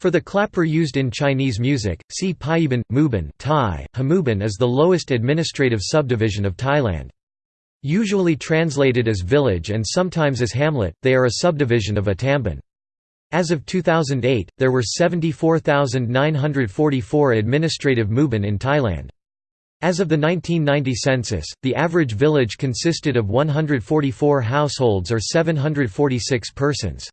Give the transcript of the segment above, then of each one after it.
For the clapper used in Chinese music, see Paiban, Muban Thai, Hamuban is the lowest administrative subdivision of Thailand. Usually translated as village and sometimes as hamlet, they are a subdivision of a tambon. As of 2008, there were 74,944 administrative muban in Thailand. As of the 1990 census, the average village consisted of 144 households or 746 persons.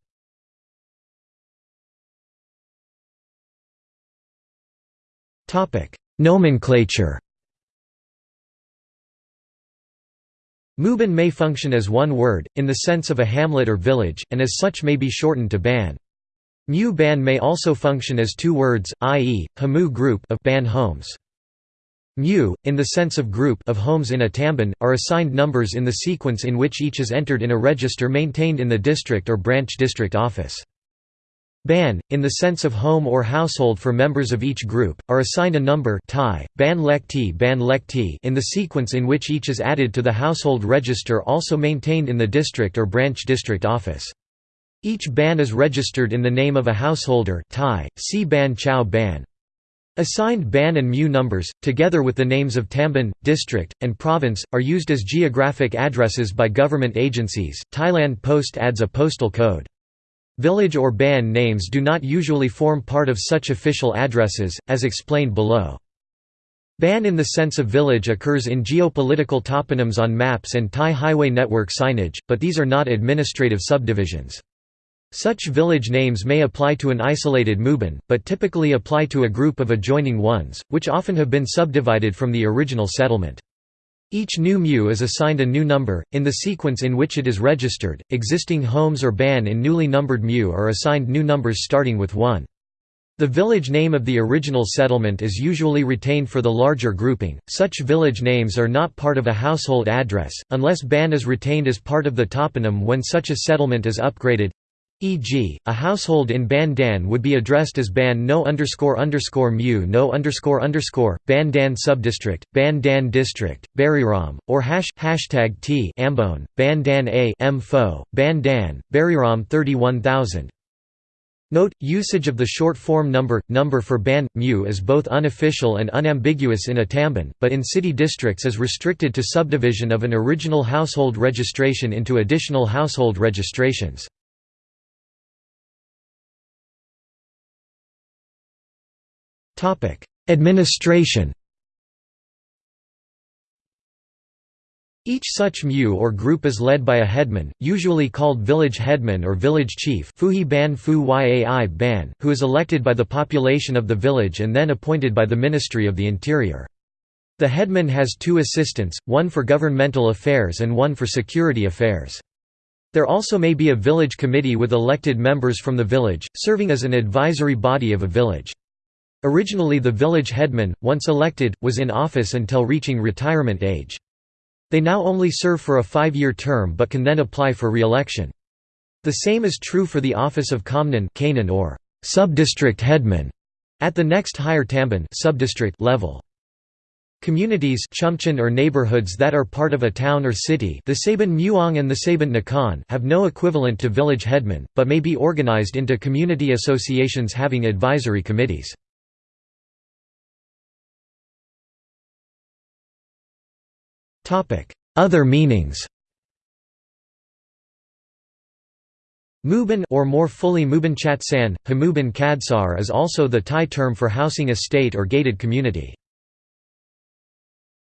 Nomenclature Muban may function as one word, in the sense of a hamlet or village, and as such may be shortened to ban. Mu ban may also function as two words, i.e., Hamu group of ban homes. Mu, in the sense of group of homes in a tambon, are assigned numbers in the sequence in which each is entered in a register maintained in the district or branch district office. Ban, in the sense of home or household for members of each group, are assigned a number Thai, ban lekti ban lekti in the sequence in which each is added to the household register also maintained in the district or branch district office. Each ban is registered in the name of a householder Thai, ban ban. Assigned ban and mu numbers, together with the names of Tambon, district, and province, are used as geographic addresses by government agencies. Thailand Post adds a postal code. Village or ban names do not usually form part of such official addresses, as explained below. Ban in the sense of village occurs in geopolitical toponyms on maps and Thai highway network signage, but these are not administrative subdivisions. Such village names may apply to an isolated muban, but typically apply to a group of adjoining ones, which often have been subdivided from the original settlement. Each new mu is assigned a new number, in the sequence in which it is registered. Existing homes or ban in newly numbered mu are assigned new numbers starting with 1. The village name of the original settlement is usually retained for the larger grouping. Such village names are not part of a household address, unless ban is retained as part of the toponym when such a settlement is upgraded. E.g., a household in Ban Dan would be addressed as Ban no underscore underscore mu no underscore underscore, Ban Dan subdistrict, Ban Dan district, Buriram, or hash, hashtag T Ambone, Ban Dan A M Fo, Ban Dan, Buriram 31000. Note, usage of the short form number, number for ban, mu is both unofficial and unambiguous in a tambon, but in city districts is restricted to subdivision of an original household registration into additional household registrations. Administration Each such mu or group is led by a headman, usually called village headman or village chief who is elected by the population of the village and then appointed by the Ministry of the Interior. The headman has two assistants, one for governmental affairs and one for security affairs. There also may be a village committee with elected members from the village, serving as an advisory body of a village. Originally the village headman, once elected, was in office until reaching retirement age. They now only serve for a five-year term but can then apply for re-election. The same is true for the office of Kamnan or subdistrict headman at the next higher Tambon subdistrict level. Communities or neighborhoods that are part of a town or city thesaban Muang and thesaban Nakhon have no equivalent to village headman, but may be organized into community associations having advisory committees. Other meanings Muban or more fully Muban Chatsan, Hamuban Kadsar is also the Thai term for housing estate or gated community.